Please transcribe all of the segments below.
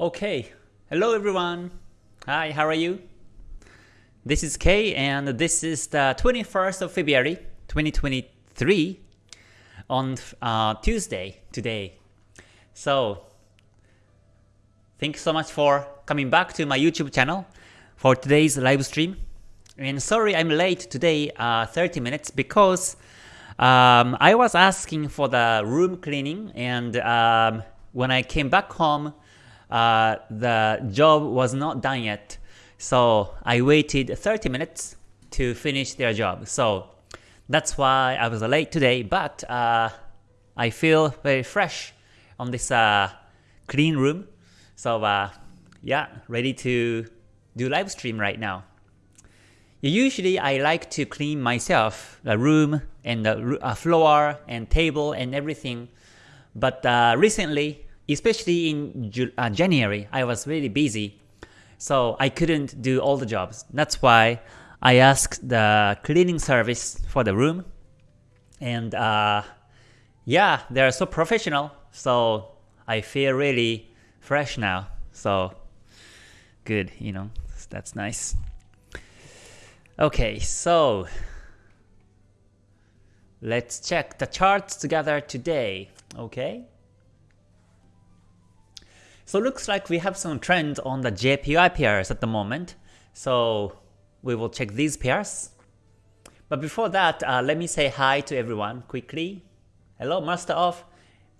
Okay, hello everyone. Hi, how are you? This is Kay and this is the 21st of February 2023 on uh, Tuesday today. So, thank you so much for coming back to my YouTube channel for today's live stream. And sorry I'm late today, uh, 30 minutes, because um, I was asking for the room cleaning and um, when I came back home, uh, the job was not done yet. So I waited 30 minutes to finish their job. So that's why I was late today, but uh, I feel very fresh on this uh, clean room. So uh, yeah, ready to do live stream right now. Usually I like to clean myself, the room and the uh, floor and table and everything. But recently especially in uh, January, I was really busy, so I couldn't do all the jobs. That's why I asked the cleaning service for the room, and uh, yeah, they're so professional, so I feel really fresh now. So good, you know, that's nice. Okay, so let's check the charts together today, okay? So looks like we have some trends on the JPY pairs at the moment. So we will check these pairs. But before that, uh, let me say hi to everyone quickly. Hello, Master of.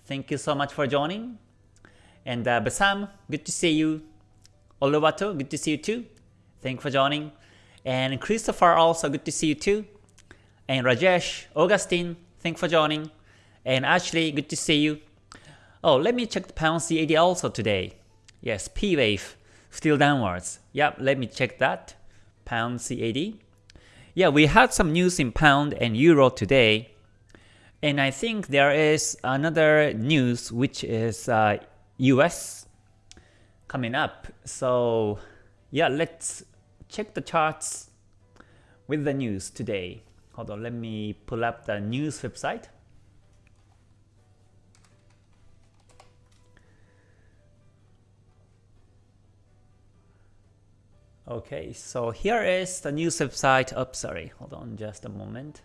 Thank you so much for joining. And uh, Basam, good to see you. Oluwato, good to see you too. Thank you for joining. And Christopher also, good to see you too. And Rajesh, Augustine, thank you for joining. And Ashley, good to see you. Oh, let me check the pound CAD also today. Yes, P wave still downwards. Yep, let me check that. Pound CAD. Yeah, we had some news in pound and euro today. And I think there is another news which is uh, US coming up. So yeah, let's check the charts with the news today. Hold on, let me pull up the news website. Okay, so here is the news website. Oh, sorry, hold on just a moment.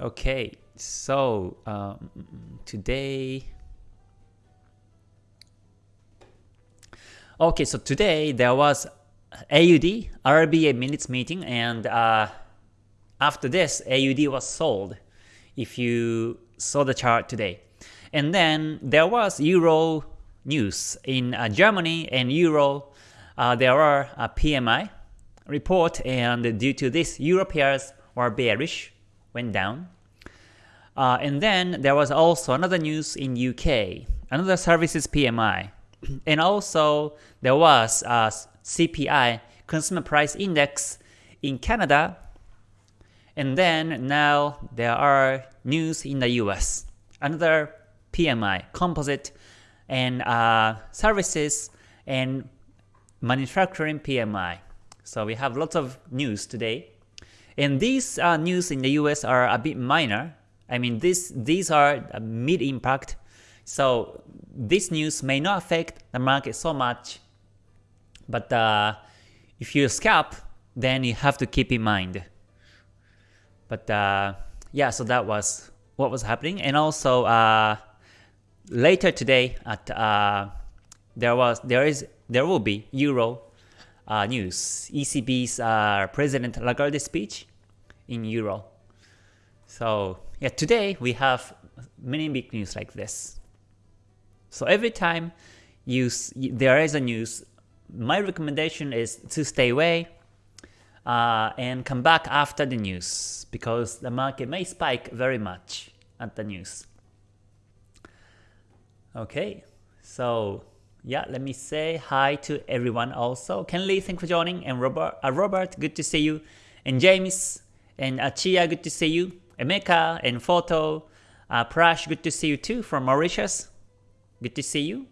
Okay, so um, today. Okay, so today there was AUD RBA minutes meeting, and uh, after this, AUD was sold. If you saw the chart today, and then there was Euro news. In uh, Germany and Euro, uh, there are a PMI report, and due to this, Euro pairs were bearish, went down. Uh, and then there was also another news in UK, another services PMI, and also there was a CPI, Consumer Price Index, in Canada. And then now there are news in the US, another PMI, Composite and uh, services and manufacturing PMI. So we have lots of news today. And these uh, news in the US are a bit minor. I mean, this, these are mid-impact. So this news may not affect the market so much. But uh, if you scalp, then you have to keep in mind. But uh, yeah, so that was what was happening. And also, uh, later today at uh, there was there is there will be Euro uh, news ECB's uh, President Lagarde speech in Euro. So yeah, today we have many big news like this. So every time you there is a news, my recommendation is to stay away uh, and come back after the news because the market may spike very much at the news. Okay, so yeah, let me say hi to everyone also. Ken Lee, thank you for joining. And Robert, uh, Robert, good to see you. And James, and Achia, good to see you. Emeka, and Photo, uh, Prash, good to see you too from Mauritius. Good to see you.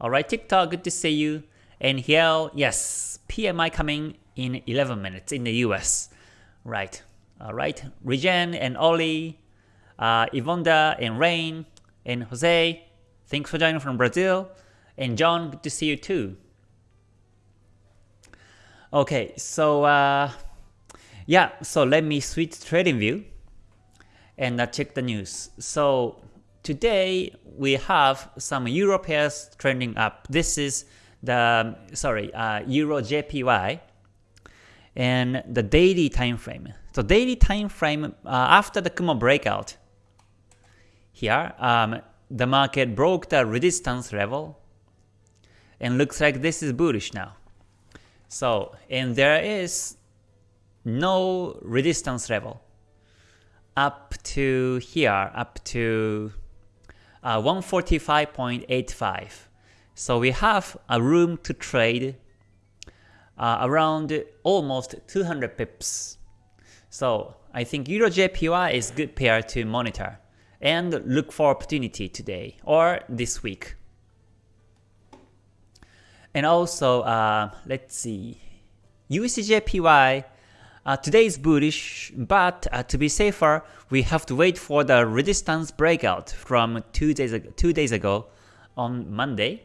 Alright, TikTok, good to see you. And here, yes, PMI coming in 11 minutes in the US. Right, alright. Regen and Ollie, uh, Yvonda and Rain and Jose, Thanks for joining from Brazil. And John, good to see you too. Okay, so uh, yeah, so let me switch TradingView and uh, check the news. So today we have some Euro pairs trending up. This is the sorry uh, Euro JPY and the daily time frame. So daily time frame uh, after the Kumo breakout here, um, the market broke the resistance level and looks like this is bullish now. So and there is no resistance level up to here, up to uh, 145.85. So we have a room to trade uh, around almost 200 pips. So I think Euro JPY is good pair to monitor and look for opportunity today or this week. And also, uh, let's see, USDJPY uh, today is bullish, but uh, to be safer, we have to wait for the resistance breakout from two days ago, two days ago on Monday.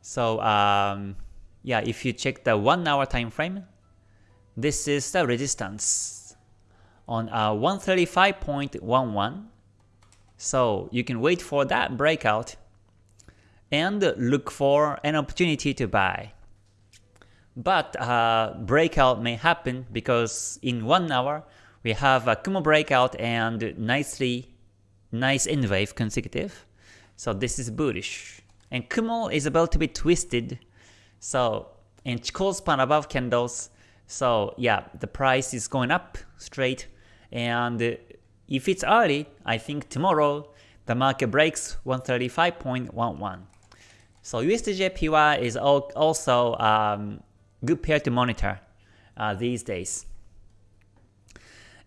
So um, yeah, if you check the one hour time frame, this is the resistance on uh, 135.11. So you can wait for that breakout and look for an opportunity to buy. But uh, breakout may happen because in one hour we have a Kumo breakout and nicely nice N wave consecutive. So this is bullish. And Kumo is about to be twisted so and Chikou span above candles. So yeah, the price is going up straight. And if it's early, I think tomorrow the market breaks 135.11. So USDJPY is also um, good pair to monitor uh, these days.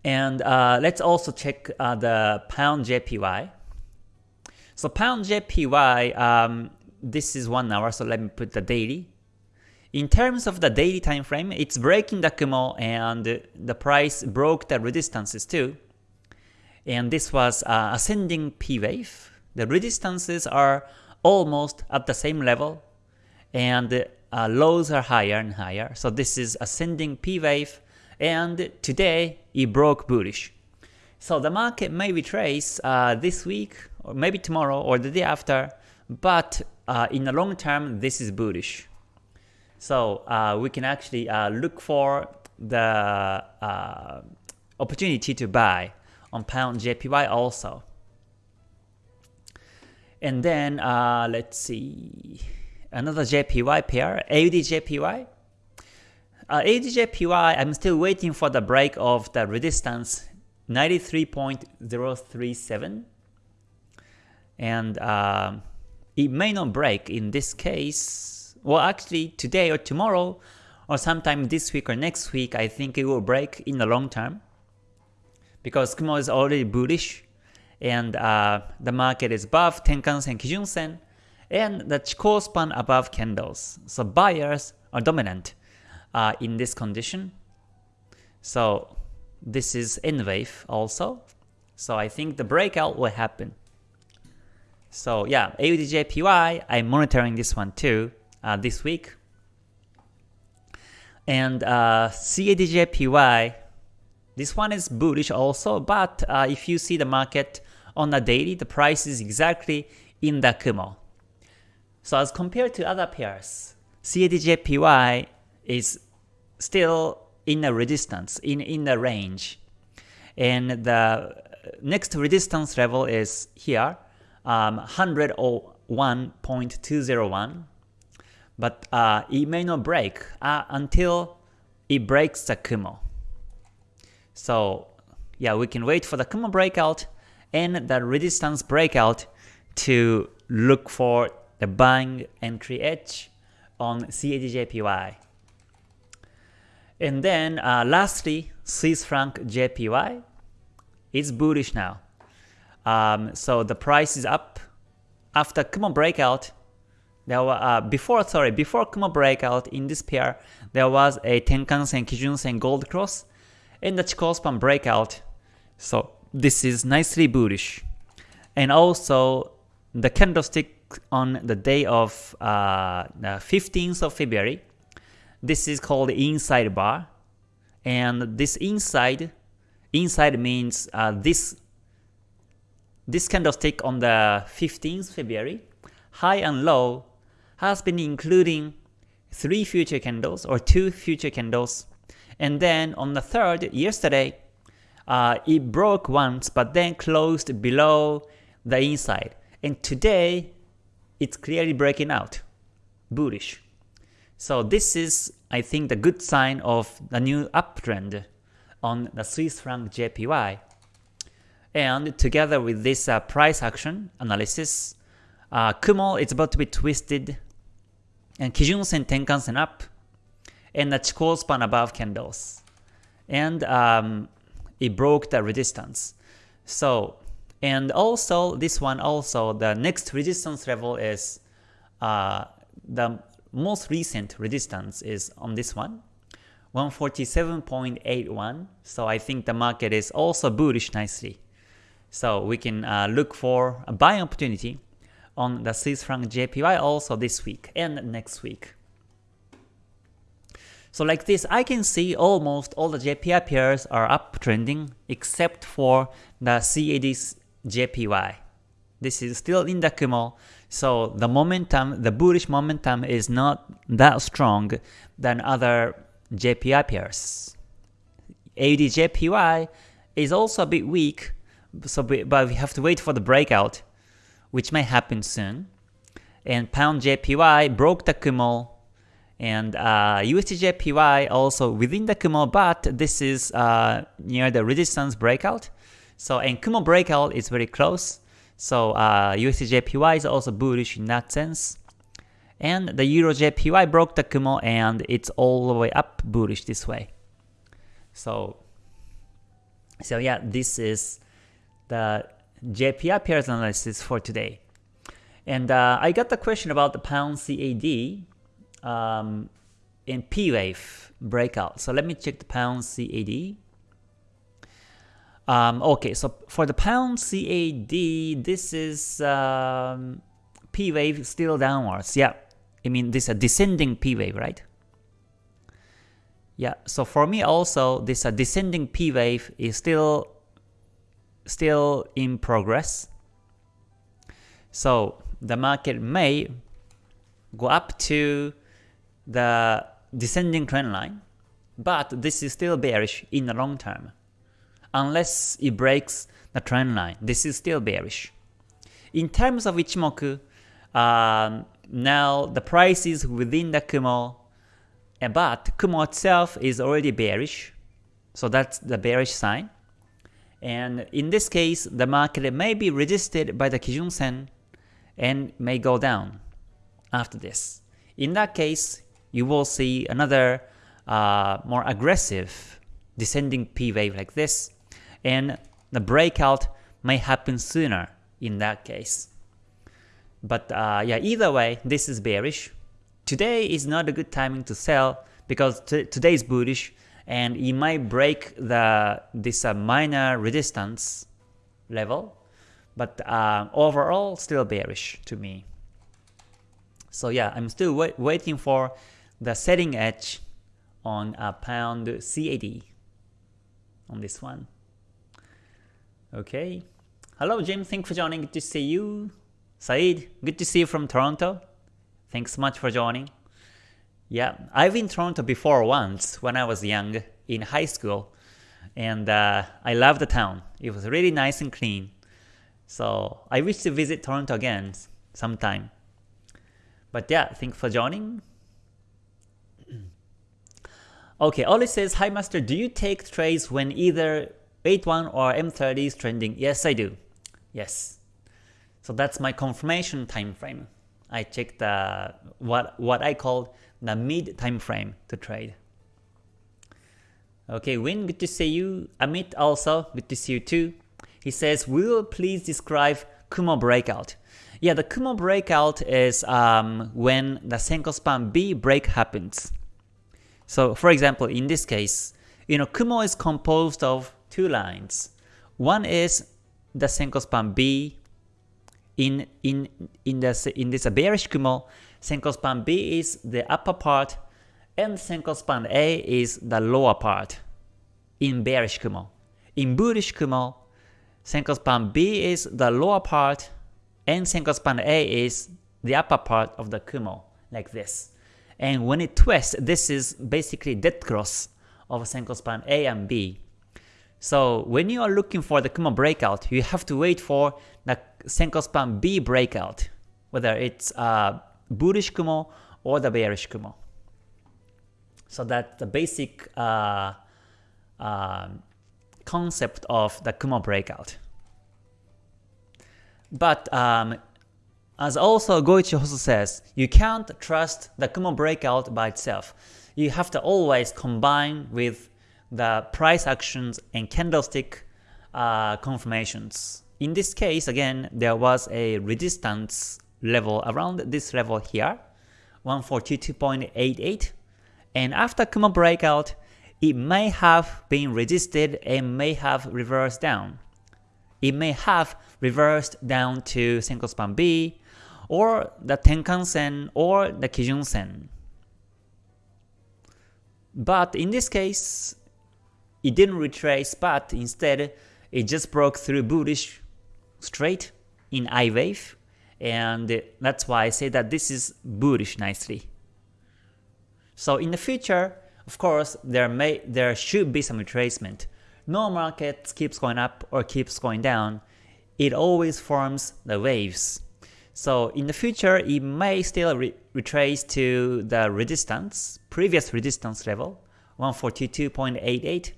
And uh, let's also check uh, the pound JPY. So pound JPY, um, this is one hour, so let me put the daily. In terms of the daily time frame, it's breaking the Kumo and the price broke the resistances too. And this was uh, ascending P wave. The resistances are almost at the same level and uh, lows are higher and higher. So this is ascending P wave and today it broke bullish. So the market may retrace uh, this week or maybe tomorrow or the day after, but uh, in the long term this is bullish. So uh, we can actually uh, look for the uh, opportunity to buy on pound JPY also. And then uh, let's see another JPY pair, AUD JPY. Uh, AUD JPY, I'm still waiting for the break of the resistance 93.037 and uh, it may not break in this case well actually today or tomorrow or sometime this week or next week I think it will break in the long term because Kumo is already bullish and uh, the market is above Tenkan-sen, Kijun-sen and the Chikou span above candles. So buyers are dominant uh, in this condition. So this is N wave also. So I think the breakout will happen. So yeah, AUDJPY, I'm monitoring this one too uh, this week. And uh, CADJPY, this one is bullish also, but uh, if you see the market on the daily, the price is exactly in the Kumo. So as compared to other pairs, CADJPY is still in a resistance, in, in the range. And the next resistance level is here, um, 101.201 but uh, it may not break uh, until it breaks the Kumo. So yeah, we can wait for the Kumo breakout and the resistance breakout to look for the buying entry edge on CADJPY. And then uh, lastly, Swiss franc JPY is bullish now. Um, so the price is up after Kumo breakout there were, uh, before sorry before Kumo breakout in this pair, there was a Tenkan-sen, Kijun-sen gold cross, and the Chikou span breakout. So this is nicely bullish. And also the candlestick on the day of uh, the 15th of February. This is called inside bar, and this inside inside means uh, this this candlestick on the 15th February, high and low, has been including three future candles or two future candles, and then on the third yesterday, uh, it broke once but then closed below the inside, and today it's clearly breaking out, bullish. So this is, I think, the good sign of the new uptrend on the Swiss franc JPY. And together with this uh, price action analysis, uh, Kumo is about to be twisted, and Kijun Sen Tenkan Sen up, and the Chikou span above candles. And um, it broke the resistance. So and also, this one also, the next resistance level is, uh, the most recent resistance is on this one, 147.81. So I think the market is also bullish nicely. So we can uh, look for a buying opportunity on the Swiss franc JPY also this week and next week. So like this, I can see almost all the JPY pairs are uptrending except for the CAD JPY. This is still in the Kumo, so the momentum, the bullish momentum is not that strong than other JPY pairs. AUD JPY is also a bit weak, so but we have to wait for the breakout, which may happen soon. And Pound JPY broke the Kumo, and uh, USD JPY also within the Kumo, but this is uh, near the resistance breakout. So and Kumo breakout is very close. So uh, USD is also bullish in that sense. And the Euro JPY broke the Kumo and it's all the way up bullish this way. So, so yeah, this is the JPY pairs analysis for today. And uh, I got the question about the pound CAD um, in P wave breakout. So let me check the pound CAD. Um, okay, so for the pound CAD, this is um, P wave still downwards. Yeah, I mean this is a descending P wave, right? Yeah, so for me also this uh, descending P wave is still still in progress. So the market may go up to the descending trend line, but this is still bearish in the long term unless it breaks the trend line. This is still bearish. In terms of Ichimoku, um, now the price is within the Kumo, but Kumo itself is already bearish, so that's the bearish sign. And in this case, the market may be resisted by the Kijun Sen and may go down after this. In that case, you will see another uh, more aggressive descending P wave like this, and the breakout may happen sooner in that case. But uh, yeah, either way, this is bearish. Today is not a good timing to sell because today is bullish and it might break the this uh, minor resistance level, but uh, overall still bearish to me. So yeah, I'm still wait waiting for the setting edge on a pound CAD on this one. Okay. Hello Jim, thanks for joining. Good to see you. Said, good to see you from Toronto. Thanks so much for joining. Yeah, I've been Toronto before once when I was young in high school, and uh, I love the town. It was really nice and clean. So I wish to visit Toronto again sometime. But yeah, thanks for joining. Okay, Oli says, Hi Master, do you take trades when either H1 or M30 is trending. Yes, I do. Yes. So that's my confirmation time frame. I check the what what I call the mid time frame to trade. Okay, Win, good to see you. Amit also, good to see you too. He says, will please describe Kumo breakout? Yeah, the Kumo breakout is um, when the Senkou span B break happens. So for example, in this case, you know, Kumo is composed of two lines. One is the Senkou span B, in in in this in this bearish Kumo, Senkou span B is the upper part, and Senkou span A is the lower part in bearish Kumo. In bullish Kumo, Senkou span B is the lower part, and Senkou span A is the upper part of the Kumo, like this. And when it twists, this is basically dead cross of Senkou span A and B. So when you are looking for the Kumo breakout, you have to wait for the Senkou span B breakout, whether it's a bullish Kumo or the bearish Kumo. So that's the basic uh, uh, concept of the Kumo breakout. But um, as also Goichi Hoso says, you can't trust the Kumo breakout by itself. You have to always combine with the price actions and candlestick uh, confirmations. In this case, again, there was a resistance level around this level here, 142.88, and after Kumo breakout, it may have been resisted and may have reversed down. It may have reversed down to Senkou span B, or the Tenkan Sen or the Kijun Sen. But in this case, it didn't retrace, but instead it just broke through bullish straight in I wave, and that's why I say that this is bullish nicely. So in the future, of course, there may there should be some retracement. No market keeps going up or keeps going down. It always forms the waves. So in the future, it may still re retrace to the resistance, previous resistance level, 142.88,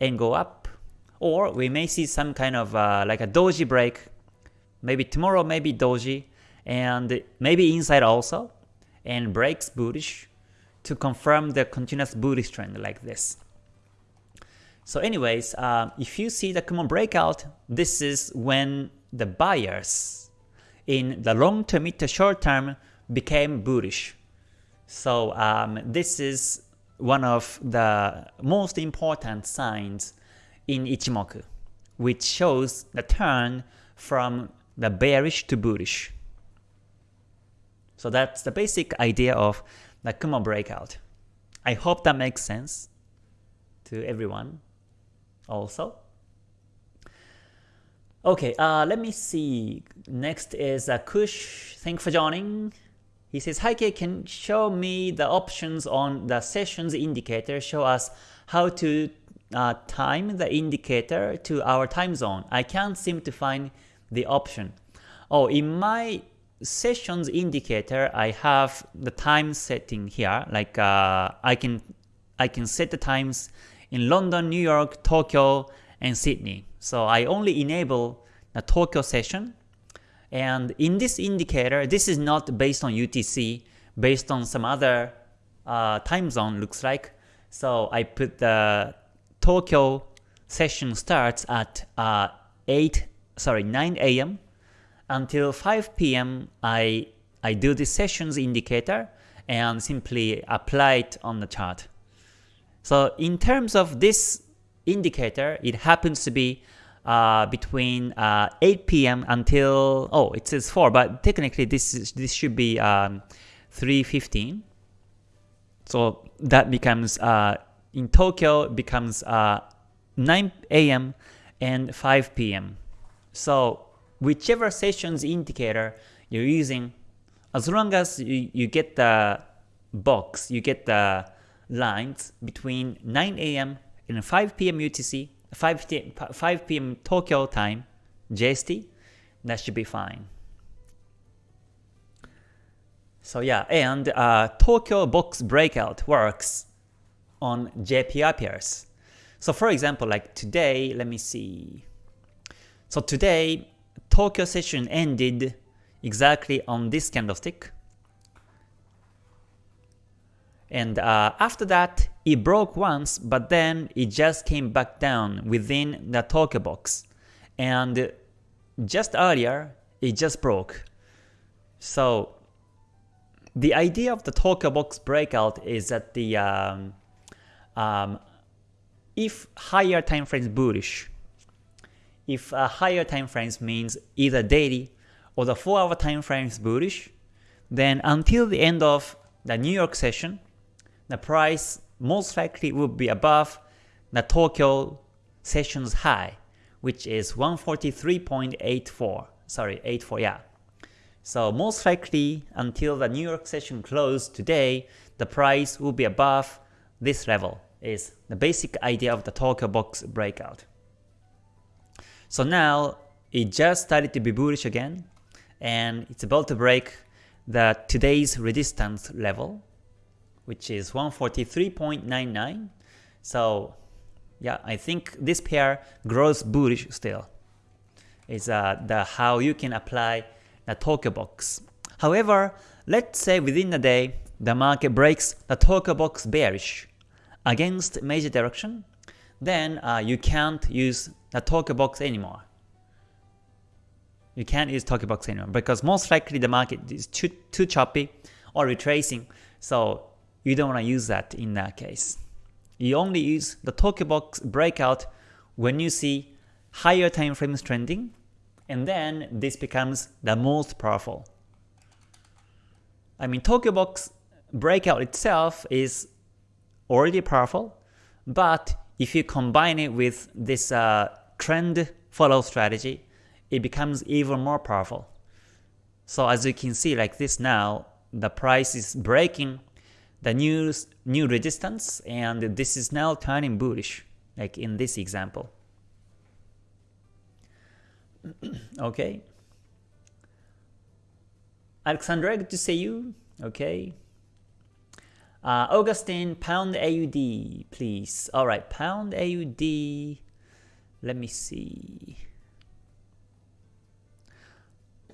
and go up. Or we may see some kind of uh, like a doji break, maybe tomorrow, maybe doji, and maybe inside also, and breaks bullish to confirm the continuous bullish trend like this. So anyways, uh, if you see the Kumo breakout, this is when the buyers in the long term, mid to short term became bullish. So um, this is one of the most important signs in Ichimoku, which shows the turn from the bearish to bullish. So that's the basic idea of the Kumo breakout. I hope that makes sense to everyone also. Okay, uh, let me see. Next is uh, Kush. Thank for joining. He says, Hi Kay, can show me the options on the sessions indicator. Show us how to uh, time the indicator to our time zone. I can't seem to find the option. Oh, in my sessions indicator, I have the time setting here. Like uh, I can I can set the times in London, New York, Tokyo, and Sydney. So I only enable the Tokyo session. And in this indicator, this is not based on UTC, based on some other uh, time zone looks like. So I put the Tokyo session starts at uh, 8, sorry, 9 a.m. until 5 p.m. I I do the sessions indicator and simply apply it on the chart. So in terms of this indicator, it happens to be uh, between uh, 8 p.m. until oh it says 4, but technically this is, this should be um, 3:15. So that becomes uh, in Tokyo becomes uh, 9 a.m. and 5 p.m. So whichever sessions indicator you're using, as long as you, you get the box, you get the lines between 9 a.m in 5 p.m. UTC, 5, 5 p.m. Tokyo time, JST, that should be fine. So yeah, and uh, Tokyo box breakout works on JPY pairs. So for example, like today, let me see. So today, Tokyo session ended exactly on this candlestick. And uh, after that, it broke once, but then it just came back down within the Tokyo box. And just earlier, it just broke. So the idea of the Tokyo box breakout is that the um, um, if higher time frames bullish, if uh, higher time frames means either daily or the 4 hour time frame is bullish, then until the end of the New York session, the price most likely will be above the Tokyo session's high, which is 143.84. Sorry, 84, yeah. So most likely until the New York session closed today, the price will be above this level is the basic idea of the Tokyo box breakout. So now it just started to be bullish again and it's about to break the today's resistance level which is 143.99 so yeah I think this pair grows bullish still. Is uh, the how you can apply the Tokyo box. However let's say within the day the market breaks the Tokyo box bearish against major direction then uh, you can't use the Tokyo box anymore. You can't use Tokyo Box anymore because most likely the market is too, too choppy or retracing, so you don't want to use that in that case. You only use the Tokyo Box breakout when you see higher time frames trending, and then this becomes the most powerful. I mean, Tokyo Box breakout itself is already powerful, but if you combine it with this uh, trend follow strategy, it becomes even more powerful. So as you can see like this now, the price is breaking the new, new resistance and this is now turning bullish, like in this example. okay. Alexandra, good to see you. Okay. Uh, Augustine, pound AUD, please. Alright, pound AUD. Let me see.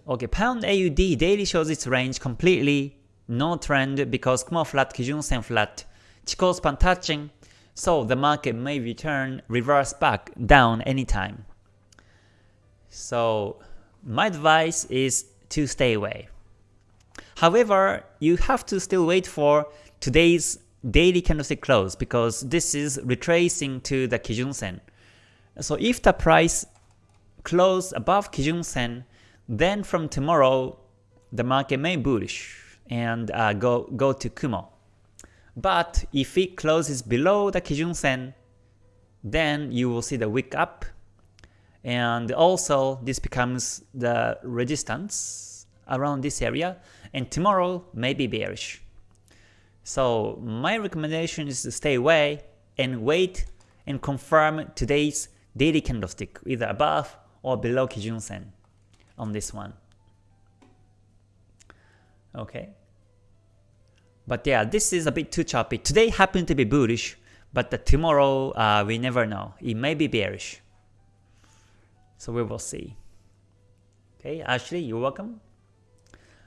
Okay, pound AUD daily shows its range completely, no trend because Kumo flat, Kijun Sen flat, Chikou span touching, so the market may return reverse back down anytime. So my advice is to stay away. However, you have to still wait for today's daily candlestick close because this is retracing to the Kijun Sen. So if the price close above Kijun Sen, then from tomorrow, the market may bullish and uh, go, go to Kumo. But if it closes below the Kijun Sen, then you will see the wick up. And also this becomes the resistance around this area. And tomorrow may be bearish. So my recommendation is to stay away and wait and confirm today's daily candlestick either above or below Kijun Sen on this one. Okay. But yeah, this is a bit too choppy. Today happened to be bullish, but tomorrow uh, we never know. It may be bearish. So we will see. Okay, Ashley, you're welcome.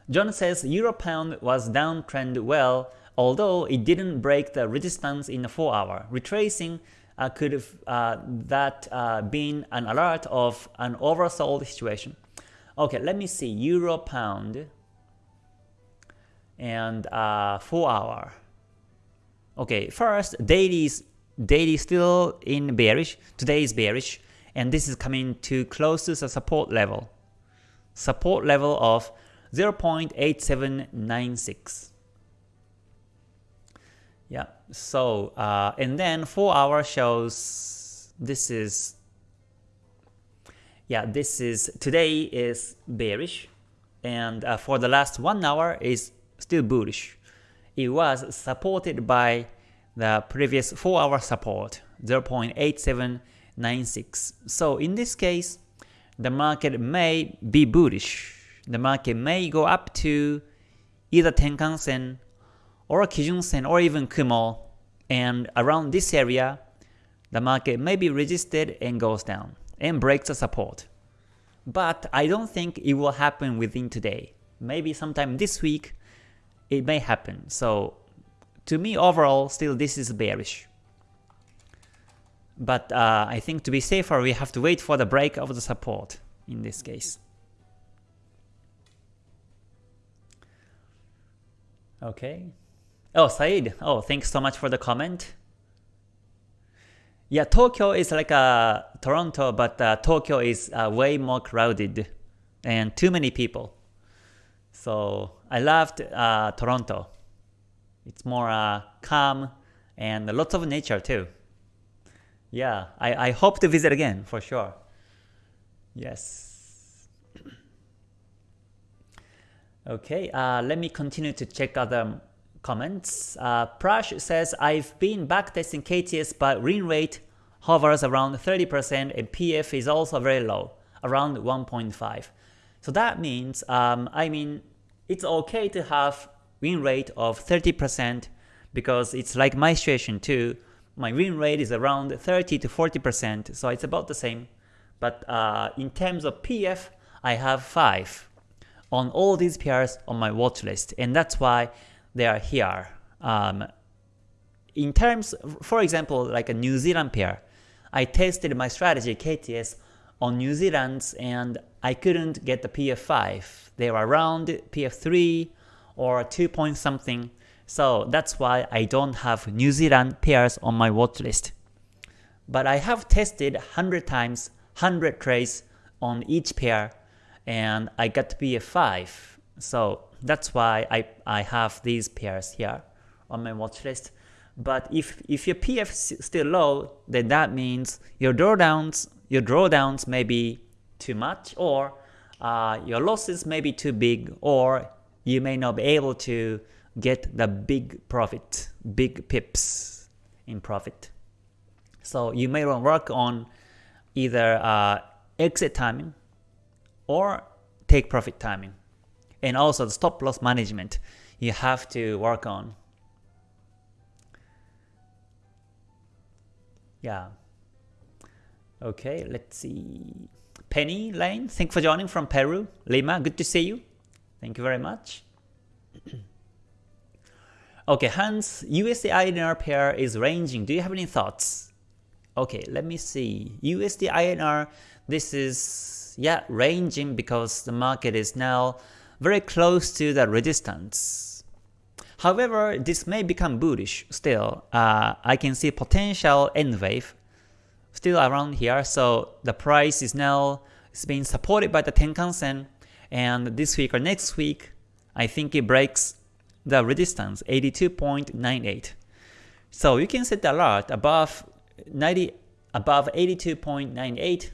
John says Euro Pound was downtrend well, although it didn't break the resistance in the 4 hour. Retracing uh, could have uh, that uh, been an alert of an oversold situation. Okay, let me see. Euro pound and uh, 4 hour. Okay, first daily is daily still in bearish. Today is bearish, and this is coming too close to the support level. Support level of 0.8796. Yeah, so uh, and then 4 hour shows this is yeah, this is today is bearish, and uh, for the last one hour is still bullish. It was supported by the previous 4 hour support 0.8796. So in this case, the market may be bullish. The market may go up to either Tenkan Sen or Kijun Sen or even Kumo and around this area, the market may be resisted and goes down and breaks the support. But I don't think it will happen within today. Maybe sometime this week it may happen. So to me overall still this is bearish. But uh, I think to be safer we have to wait for the break of the support in this case. Okay. Oh, Said. Oh, thanks so much for the comment. Yeah, Tokyo is like uh, Toronto, but uh, Tokyo is uh, way more crowded and too many people. So I loved uh, Toronto. It's more uh, calm and lots of nature too. Yeah, I, I hope to visit again for sure. Yes. okay, uh, let me continue to check other comments. Uh, Prash says, I've been backtesting KTS but win rate hovers around 30% and PF is also very low, around 1.5. So that means, um, I mean, it's okay to have win rate of 30% because it's like my situation too. My win rate is around 30 to 40%, so it's about the same. But uh, in terms of PF, I have 5 on all these pairs on my watch list, and that's why they are here. Um, in terms, for example, like a New Zealand pair, I tested my strategy KTS on New Zealand's and I couldn't get the PF5. They were around PF3 or 2 point something. So that's why I don't have New Zealand pairs on my watch list. But I have tested 100 times, 100 trades on each pair and I got PF5. So that's why I, I have these pairs here on my watch list. But if, if your PF is still low, then that means your drawdowns your drawdowns may be too much or uh, your losses may be too big or you may not be able to get the big profit, big pips in profit. So you may want to work on either uh, exit timing or take profit timing. And also the stop loss management you have to work on. Yeah. Okay, let's see. Penny Lane, thank you for joining from Peru. Lima, good to see you. Thank you very much. okay, Hans, USD INR pair is ranging. Do you have any thoughts? Okay, let me see. USD INR, this is, yeah, ranging because the market is now very close to the resistance. However, this may become bullish still. Uh, I can see potential N wave still around here. So the price is now it's being supported by the Tenkan Sen and this week or next week I think it breaks the resistance 82.98. So you can set the alert above 90 above 82.98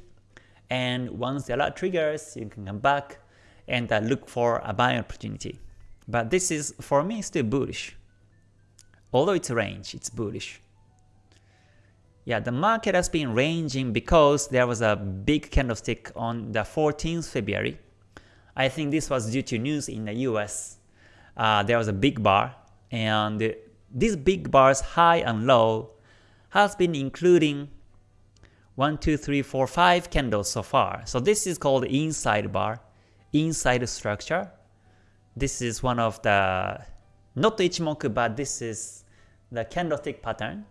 and once the alert triggers you can come back and uh, look for a buying opportunity. But this is for me still bullish. Although it's a range, it's bullish. Yeah, the market has been ranging because there was a big candlestick on the 14th February. I think this was due to news in the US. Uh, there was a big bar, and these big bars, high and low, has been including 1, 2, 3, 4, 5 candles so far. So this is called inside bar, inside structure. This is one of the, not Ichimoku, but this is the candlestick pattern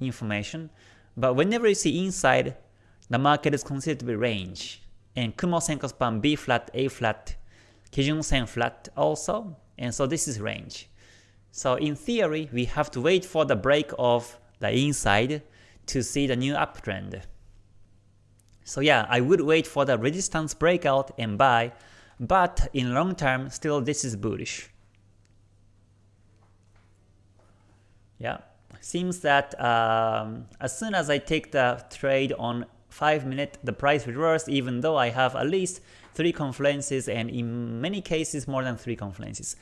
information. But whenever you see inside, the market is considered to be range. And Kumo Senkou span B flat, A flat, Kijun Sen flat also. And so this is range. So in theory, we have to wait for the break of the inside to see the new uptrend. So yeah, I would wait for the resistance breakout and buy, but in long term, still this is bullish. Yeah seems that um, as soon as I take the trade on 5 minute, the price reversed even though I have at least 3 confluences and in many cases more than 3 confluences.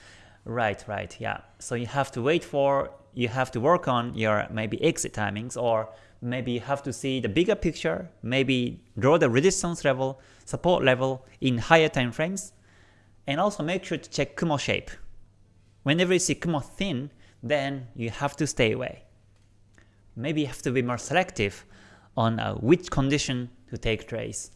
Right, right, yeah. So you have to wait for, you have to work on your maybe exit timings or maybe you have to see the bigger picture, maybe draw the resistance level, support level in higher time frames, and also make sure to check Kumo shape. Whenever you see Kumo thin, then you have to stay away. Maybe you have to be more selective on uh, which condition to take trades.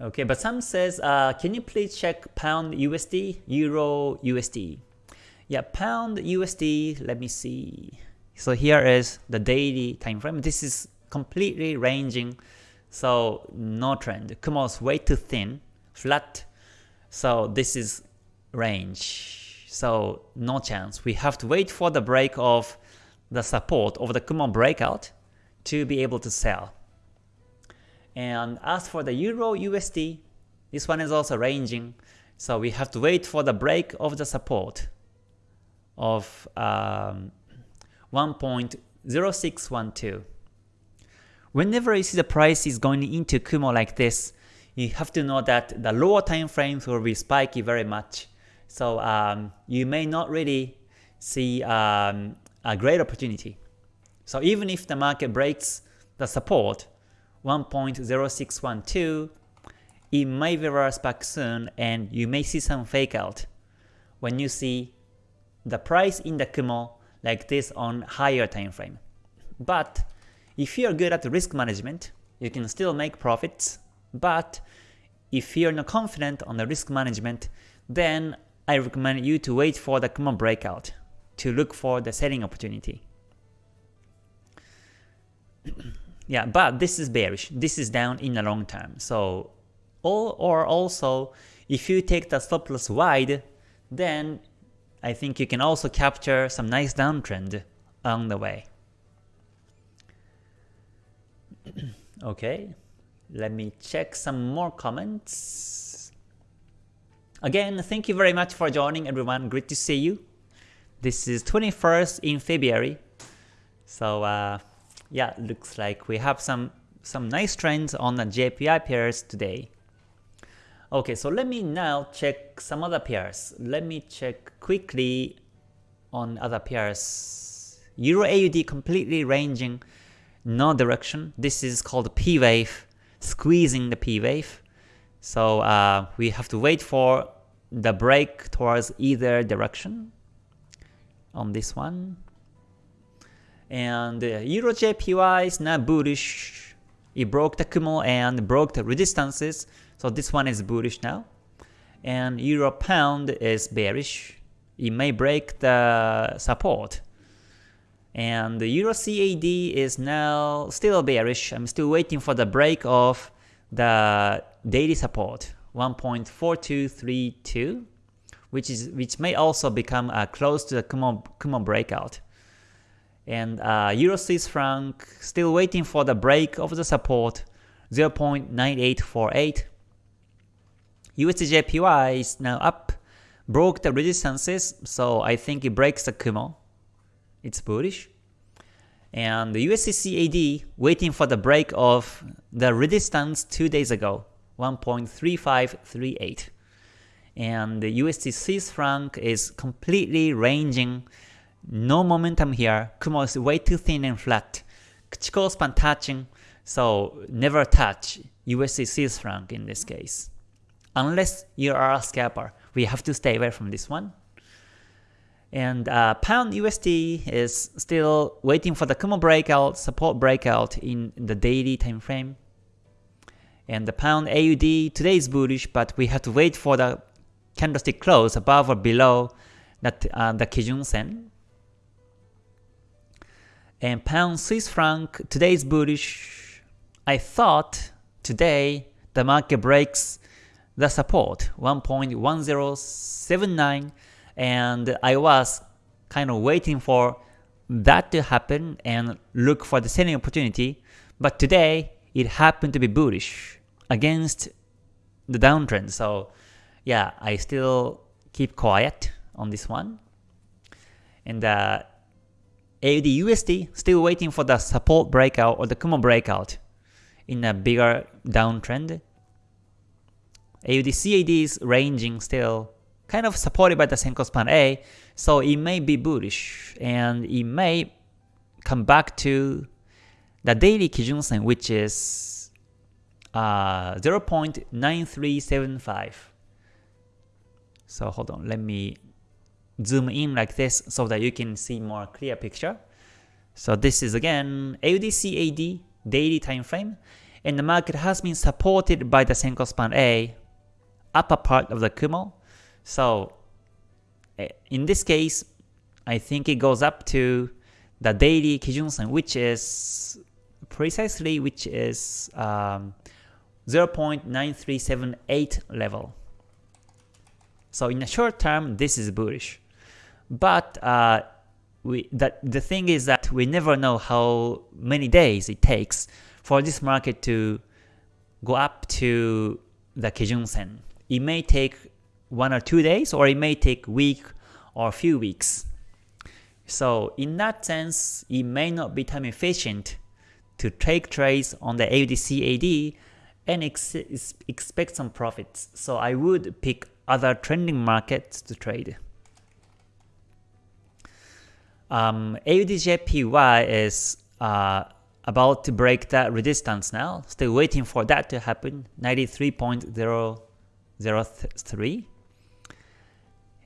Okay, but some says, uh, can you please check pound USD, euro USD? Yeah, pound USD, let me see. So here is the daily time frame. This is completely ranging, so no trend. Kumo's way too thin, flat. So this is range. So no chance. We have to wait for the break of the support of the Kumo breakout to be able to sell. And as for the Euro USD, this one is also ranging, so we have to wait for the break of the support of um, 1.0612. Whenever you see the price is going into Kumo like this, you have to know that the lower time frames will be spiky very much. So um, you may not really see um, a great opportunity. So even if the market breaks the support 1.0612, it may reverse back soon and you may see some fake out when you see the price in the Kumo like this on higher time frame. But if you're good at risk management, you can still make profits, but if you're not confident on the risk management, then I recommend you to wait for the Kumo breakout to look for the selling opportunity. yeah, but this is bearish. This is down in the long term. So, or, or also, if you take the stop loss wide, then I think you can also capture some nice downtrend along the way. okay, let me check some more comments. Again, thank you very much for joining everyone. Great to see you. This is 21st in February. So uh, yeah, looks like we have some some nice trends on the JPY pairs today. Okay, so let me now check some other pairs. Let me check quickly on other pairs. Euro AUD completely ranging no direction. This is called P wave, squeezing the P wave. So uh, we have to wait for the break towards either direction on this one. And uh, Euro JPY is now bullish. It broke the Kumo and broke the resistances. So this one is bullish now. And Euro Pound is bearish. It may break the support. And Euro CAD is now still bearish. I'm still waiting for the break of the daily support 1.4232 which is which may also become uh, close to the Kumo, Kumo breakout. And uh, Euro Swiss franc still waiting for the break of the support 0.9848 USDJPY is now up, broke the resistances, so I think it breaks the Kumo. It's bullish. And the USDCAD waiting for the break of the resistance two days ago, 1.3538. And the USD Swiss franc is completely ranging, no momentum here. Kumo is way too thin and flat. Chikou span touching, so never touch USD Swiss franc in this case unless you are a scalper. We have to stay away from this one. And uh, Pound USD is still waiting for the Kumo breakout, support breakout in the daily time frame. And the Pound AUD today is bullish, but we have to wait for the candlestick close above or below that uh, the Kijun Sen. And Pound Swiss franc today is bullish. I thought today the market breaks the support 1.1079 and I was kind of waiting for that to happen and look for the selling opportunity but today it happened to be bullish against the downtrend. So yeah I still keep quiet on this one. And uh, AUD USD still waiting for the support breakout or the Kumo breakout in a bigger downtrend. AUD CAD is ranging still, kind of supported by the Senkou span A, so it may be bullish, and it may come back to the daily Kijun Sen, which is uh, 0.9375. So hold on, let me zoom in like this so that you can see more clear picture. So this is again AUD CAD daily time frame, and the market has been supported by the Senkou span A upper part of the Kumo. So eh, in this case, I think it goes up to the daily Kijun-sen, which is precisely which is um, 0.9378 level. So in the short term, this is bullish. But uh, we, that, the thing is that we never know how many days it takes for this market to go up to the Kijun Sen. It may take one or two days or it may take week or few weeks. So in that sense, it may not be time efficient to take trades on the AUD and ex expect some profits. So I would pick other trending markets to trade. Um, AUDJPY is uh, about to break that resistance now. Still waiting for that to happen. 93.003.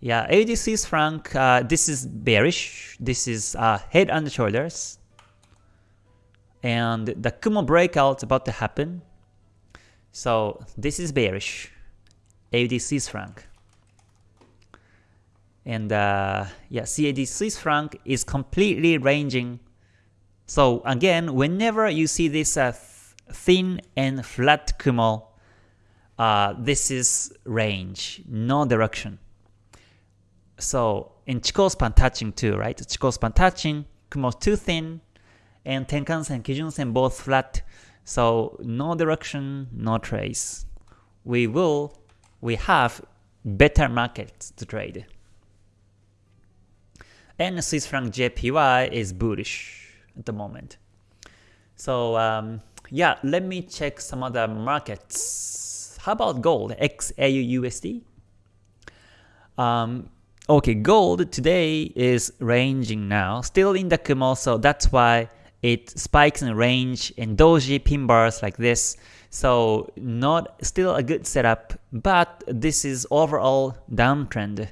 Yeah, AUD Swiss franc, uh, this is bearish. This is uh, head and shoulders. And the Kumo breakout is about to happen. So this is bearish. AUD Swiss franc. And uh, yeah, CAD Swiss franc is completely ranging. So again, whenever you see this uh, thin and flat Kumo, uh, this is range, no direction. So in Chikou span touching too, right? Chikou span touching, Kumo too thin, and Tenkan-sen, Kijun-sen both flat. So no direction, no trace. We will, we have better markets to trade. And Swiss franc JPY is bullish at the moment. So um, yeah, let me check some other markets. How about gold, XAUUSD? Um, Okay, gold today is ranging now, still in the Kumo, so that's why it spikes in range and doji pin bars like this. So not still a good setup, but this is overall downtrend.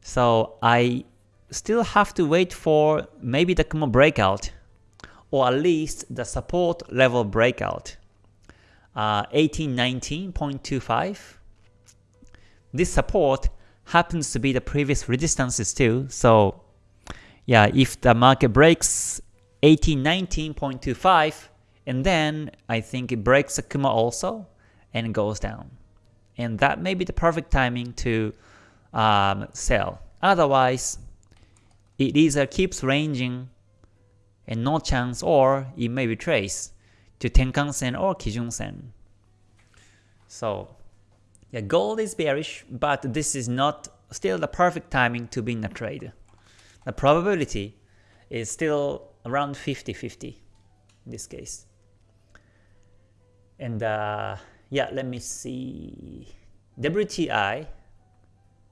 So I still have to wait for maybe the Kumo breakout, or at least the support level breakout. Uh, 1819.25. This support happens to be the previous resistances too. So yeah, if the market breaks 1819.25 and then I think it breaks the Kumo also and goes down. And that may be the perfect timing to um, sell. Otherwise, it either keeps ranging and no chance or it may retrace to Tenkan-sen or Kijun-sen. So yeah, gold is bearish, but this is not still the perfect timing to be in a trade. The probability is still around 50-50 in this case. And uh, yeah, let me see. WTI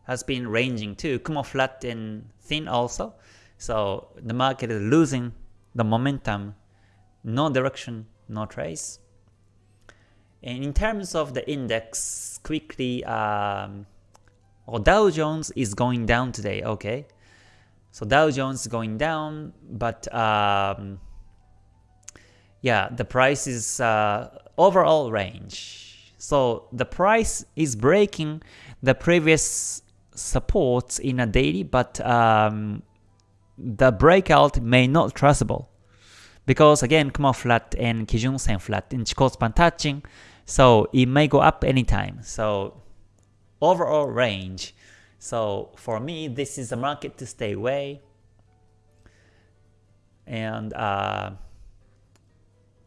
has been ranging too, Kumo flat and thin also. So the market is losing the momentum, no direction, no trace. And in terms of the index, quickly, um, Dow Jones is going down today, okay. So Dow Jones going down, but um, yeah, the price is uh, overall range. So the price is breaking the previous supports in a daily, but um, the breakout may not trustable. Because again, Kumo flat and Kijun Sen flat in Chikou span touching, so it may go up anytime. So overall range. So for me, this is a market to stay away. And uh,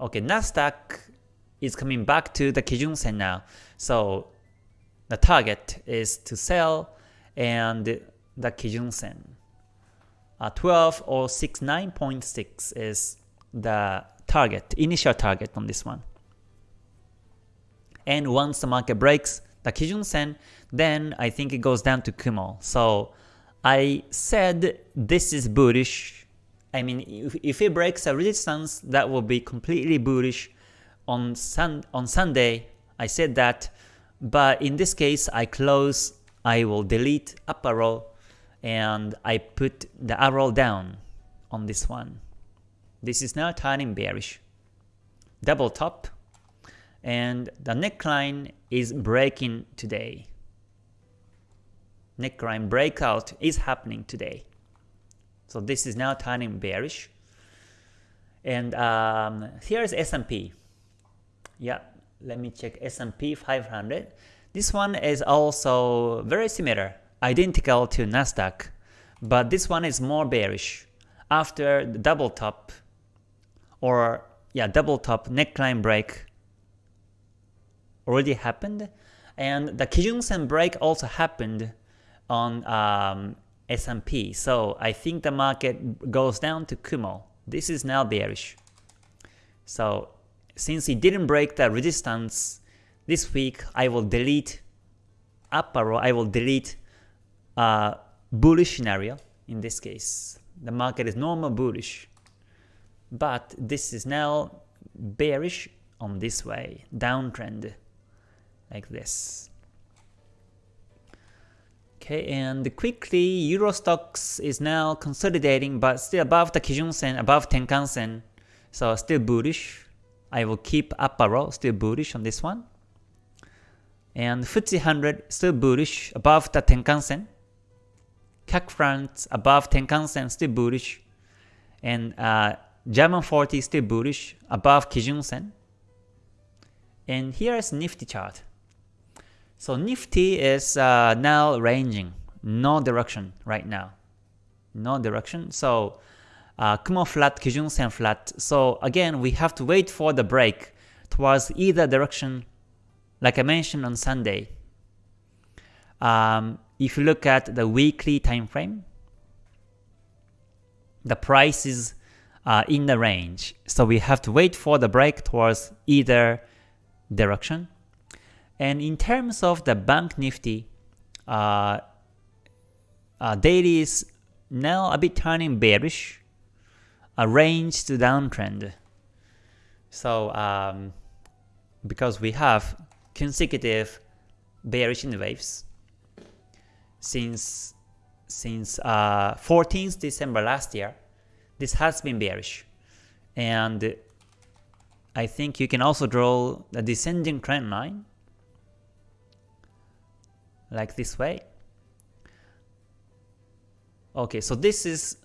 okay, Nasdaq is coming back to the Kijun Sen now. So the target is to sell and the Kijun Sen. Uh, 12 or 69.6 is the target, initial target on this one and once the market breaks the Kijun Sen, then I think it goes down to Kumo. So I said this is bullish. I mean, if, if it breaks a resistance, that will be completely bullish. On sun on Sunday, I said that, but in this case, I close. I will delete up arrow, and I put the arrow down on this one. This is now turning bearish. Double top, and the neckline is breaking today. Neckline breakout is happening today. So this is now turning bearish. And um, here's S&P. Yeah, let me check S&P 500. This one is also very similar, identical to Nasdaq, but this one is more bearish. After the double top, or yeah, double top neckline break, already happened, and the Kijun Sen break also happened on um, S&P. So I think the market goes down to Kumo. This is now bearish. So since it didn't break the resistance this week, I will delete up arrow, I will delete uh, bullish scenario in this case. The market is normal bullish. But this is now bearish on this way, downtrend, like this. Okay, and quickly, Euro Stoxx is now consolidating, but still above the Kijun Sen, above Tenkan Sen, so still bullish. I will keep up arrow, still bullish on this one. And FTSE 100 still bullish, above the Tenkan Sen. CAC France above Tenkan Sen, still bullish. And uh, German 40 still bullish, above Kijun Sen. And here is Nifty chart. So Nifty is uh, now ranging, no direction right now. No direction. So uh, Kumo flat, Kijun Sen flat. So again, we have to wait for the break towards either direction, like I mentioned on Sunday. Um, if you look at the weekly time frame, the price is uh, in the range. So we have to wait for the break towards either direction. And in terms of the Bank Nifty, uh, uh, daily is now a bit turning bearish, a range to downtrend. So um, because we have consecutive bearish in waves since since uh, 14th December last year, this has been bearish, and I think you can also draw the descending trend line like this way. Okay, so this is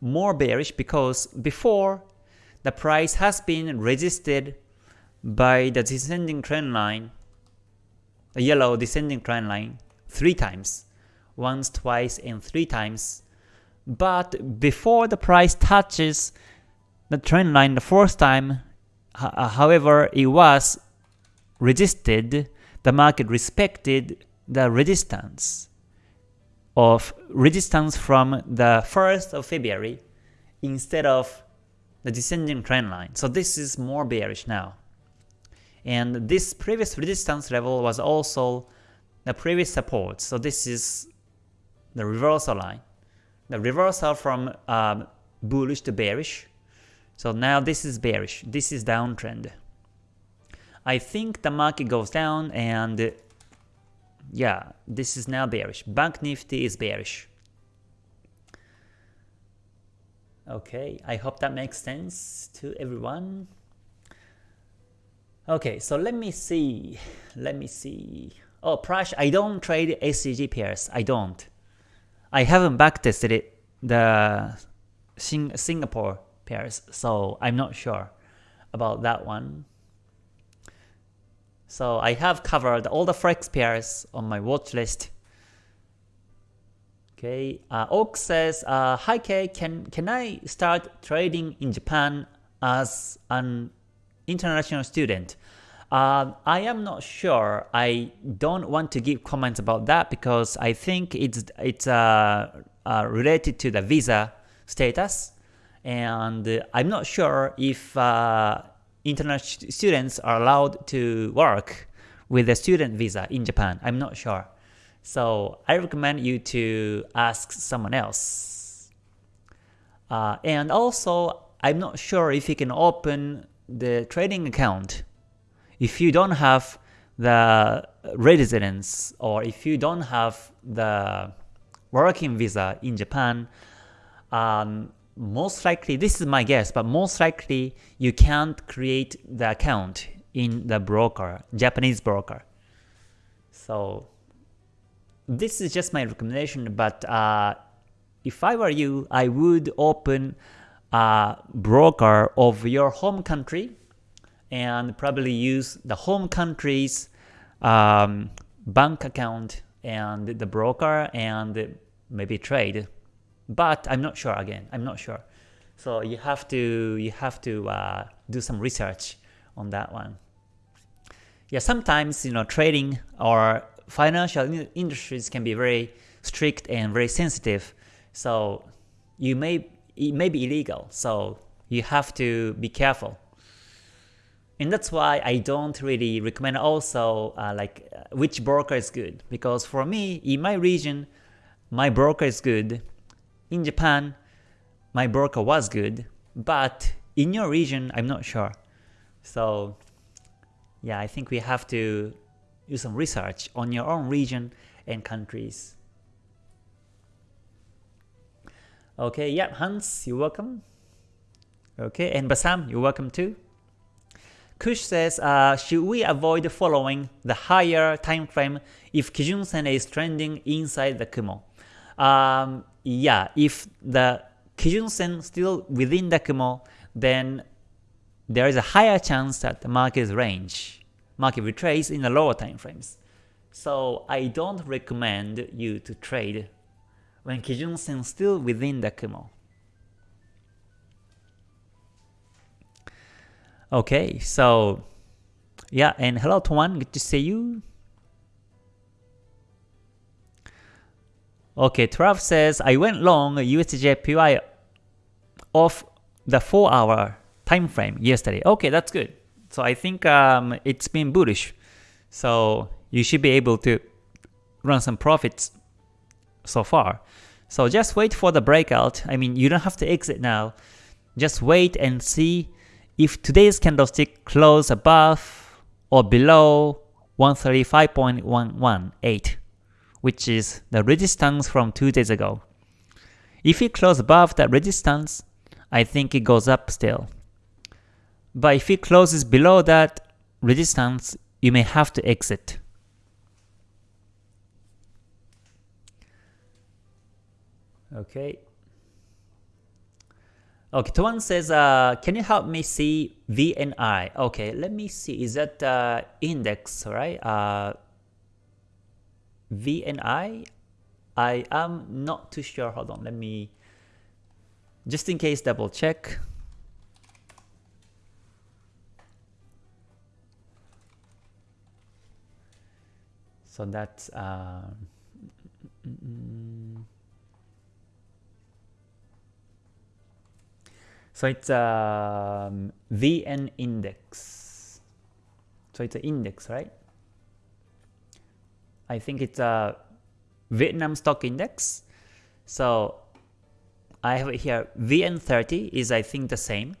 more bearish because before the price has been resisted by the descending trend line, the yellow descending trend line, three times, once, twice, and three times. But before the price touches the trend line the first time, however, it was resisted, the market respected the resistance of resistance from the 1st of February instead of the descending trend line. So this is more bearish now. And this previous resistance level was also the previous support. So this is the reversal line. The reversal from um, bullish to bearish. So now this is bearish. This is downtrend. I think the market goes down and yeah, this is now bearish. Bank Nifty is bearish. Okay, I hope that makes sense to everyone. Okay, so let me see. Let me see. Oh, Prash, I don't trade SGD pairs. I don't. I haven't backtested it, the Sing Singapore pairs, so I'm not sure about that one. So I have covered all the forex pairs on my watch list. Okay, uh, Oak says, uh, Hi Kay, can, can I start trading in Japan as an international student? Uh, I am not sure. I don't want to give comments about that because I think it's it's uh, uh, related to the visa status, and I'm not sure if uh, international students are allowed to work with a student visa in Japan. I'm not sure. So I recommend you to ask someone else. Uh, and also, I'm not sure if you can open the trading account if you don't have the residence or if you don't have the working visa in Japan, um, most likely, this is my guess, but most likely you can't create the account in the broker, Japanese broker. So this is just my recommendation, but uh, if I were you, I would open a broker of your home country and probably use the home country's um, bank account and the broker and maybe trade but I'm not sure again. I'm not sure. So you have to you have to uh, do some research on that one. yeah, sometimes you know trading or financial industries can be very strict and very sensitive. So you may it may be illegal. So you have to be careful. And that's why I don't really recommend also uh, like uh, which broker is good because for me in my region my broker is good. In Japan my broker was good, but in your region I'm not sure. So yeah, I think we have to do some research on your own region and countries. Okay, yep, Hans, you're welcome. Okay, and Basam, you're welcome too. Kush says, uh, should we avoid following the higher time frame if Kijun Sen is trending inside the Kumo? Um, yeah, if the Kijun Sen still within the Kumo, then there is a higher chance that the market range, market retrace in the lower time frames. So I don't recommend you to trade when Kijun Sen still within the Kumo. Okay, so yeah, and hello Tuan, good to see you. Okay, Trav says, I went long USDJPY off the 4 hour time frame yesterday. Okay, that's good. So I think um, it's been bullish. So you should be able to run some profits so far. So just wait for the breakout. I mean, you don't have to exit now. Just wait and see if today's candlestick close above or below 135.118, which is the resistance from two days ago. If it close above that resistance, I think it goes up still. But if it closes below that resistance, you may have to exit. Okay, Okay, Tuan says, uh, can you help me see VNI? Okay, let me see. Is that uh, index, right? Uh, VNI? I I am not too sure. Hold on, let me just in case double check. So that's uh. So it's um, VN index. So it's an index, right? I think it's a Vietnam stock index. So I have here. VN30 is I think the same.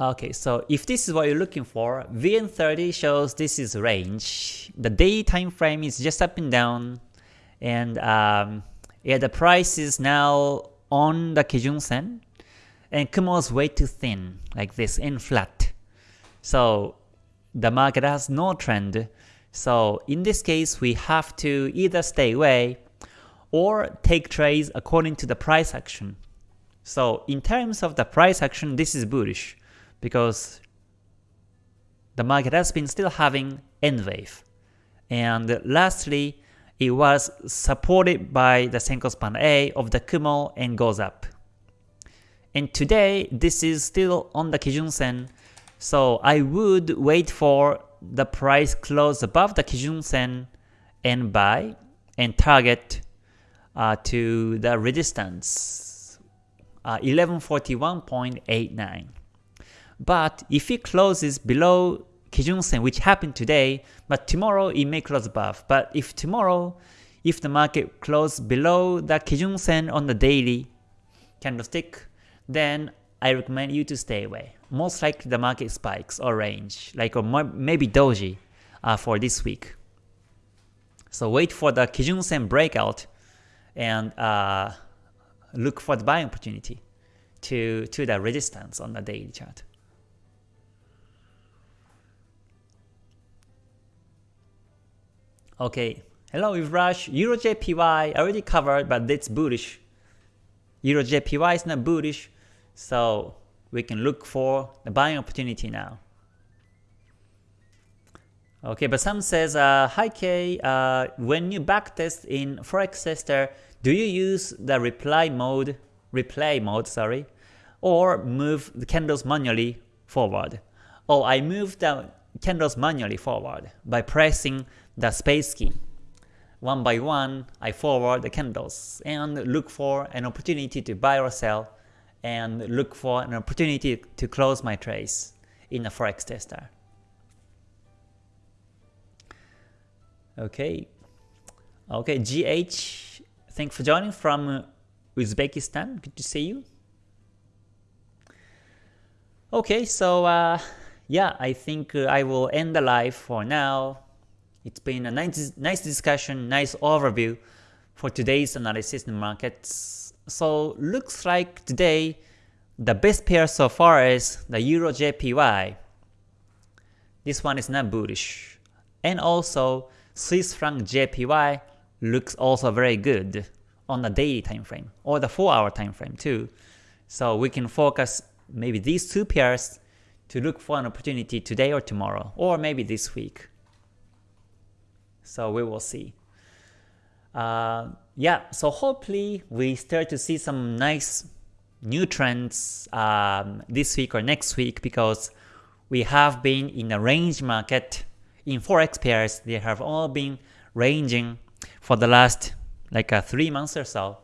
Okay, so if this is what you're looking for, VN30 shows this is range. The day time frame is just up and down, and um, yeah, the price is now on the Kijun Sen, and Kumo is way too thin, like this, and flat. So the market has no trend. So in this case, we have to either stay away or take trades according to the price action. So in terms of the price action, this is bullish because the market has been still having N wave. And lastly, it was supported by the Senkou span A of the Kumo and goes up. And today, this is still on the Kijun Sen, so I would wait for the price close above the Kijun Sen and buy and target uh, to the resistance uh, 1141.89. But if it closes below Kijun Sen, which happened today, but tomorrow it may close above. But if tomorrow, if the market close below the Kijun Sen on the daily candlestick, then I recommend you to stay away. Most likely the market spikes or range, like or maybe doji uh, for this week. So wait for the Kijun Sen breakout and uh, look for the buying opportunity to, to the resistance on the daily chart. Okay, hello Rush. EuroJPY already covered, but it's bullish. EuroJPY is not bullish, so we can look for the buying opportunity now. Okay, but some says, uh, Hi Kay, uh, when you backtest in Forex Tester, do you use the reply mode, replay mode, sorry, or move the candles manually forward? oh, I move the candles manually forward by pressing the space key. One by one, I forward the candles and look for an opportunity to buy or sell and look for an opportunity to close my trades in a forex tester. Okay, okay, GH, thanks for joining from Uzbekistan. Good to see you. Okay, so uh, yeah, I think uh, I will end the live for now. It's been a nice, nice discussion, nice overview for today's analysis in markets. So looks like today the best pair so far is the Euro JPY. This one is not bullish. And also Swiss franc JPY looks also very good on the daily time frame or the 4 hour time frame too. So we can focus maybe these two pairs to look for an opportunity today or tomorrow or maybe this week. So we will see. Uh, yeah, so hopefully we start to see some nice new trends um, this week or next week because we have been in a range market in forex pairs. They have all been ranging for the last like uh, three months or so,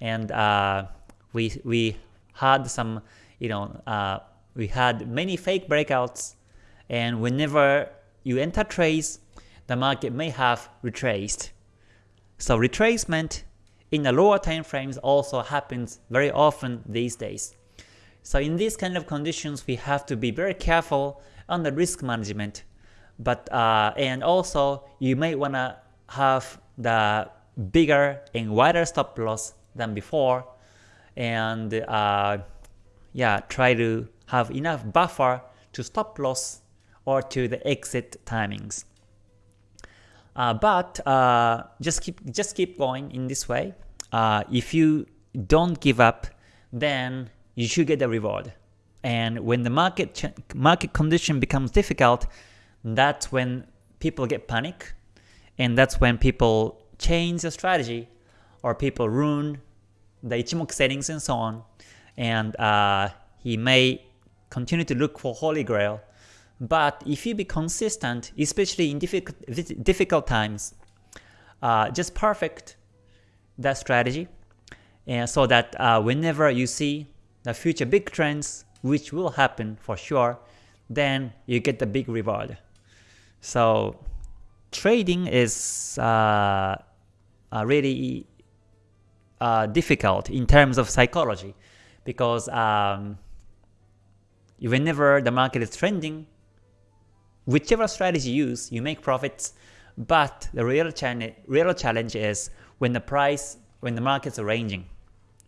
and uh, we we had some you know uh, we had many fake breakouts, and whenever you enter trades, the market may have retraced. So retracement in the lower time frames also happens very often these days. So in these kind of conditions, we have to be very careful on the risk management. But uh, and also you may wanna have the bigger and wider stop loss than before, and uh, yeah, try to have enough buffer to stop loss or to the exit timings. Uh, but uh, just keep just keep going in this way. Uh, if you don't give up, then you should get the reward. And when the market market condition becomes difficult, that's when people get panic, and that's when people change the strategy, or people ruin the Ichimoku settings and so on, and uh, he may continue to look for Holy Grail, but if you be consistent, especially in difficult, difficult times, uh, just perfect that strategy, and so that uh, whenever you see the future big trends, which will happen for sure, then you get the big reward. So trading is uh, uh, really uh, difficult in terms of psychology because um, whenever the market is trending, whichever strategy you use, you make profits. But the real, challenge, real challenge is when the price, when the markets are ranging.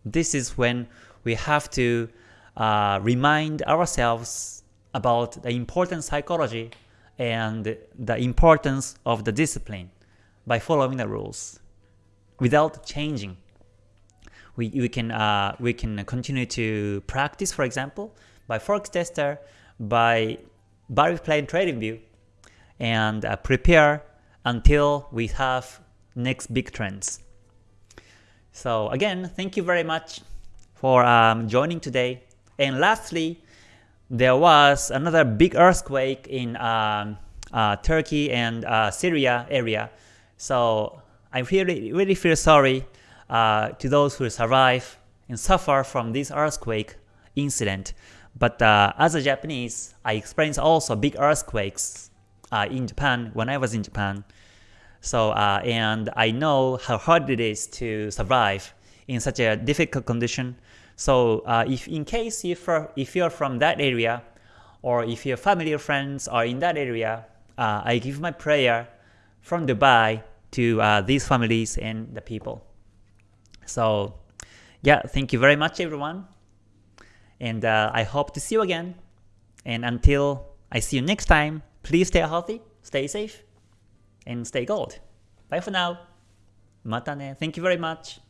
This is when we have to uh, remind ourselves about the important psychology and the importance of the discipline by following the rules without changing. We, we, can, uh, we can continue to practice, for example, by Forex Tester, by bar replay Trading View and uh, prepare until we have next big trends. So again, thank you very much for um, joining today. And lastly, there was another big earthquake in um, uh, Turkey and uh, Syria area. So I really, really feel sorry uh, to those who survive and suffer from this earthquake incident. But uh, as a Japanese, I experienced also big earthquakes uh, in Japan when I was in Japan. So uh, and I know how hard it is to survive in such a difficult condition. So uh, if in case if if you're from that area, or if your family or friends are in that area, uh, I give my prayer from Dubai to uh, these families and the people. So yeah, thank you very much everyone. And uh, I hope to see you again. And until I see you next time, please stay healthy, stay safe, and stay gold. Bye for now. Mata ne. Thank you very much.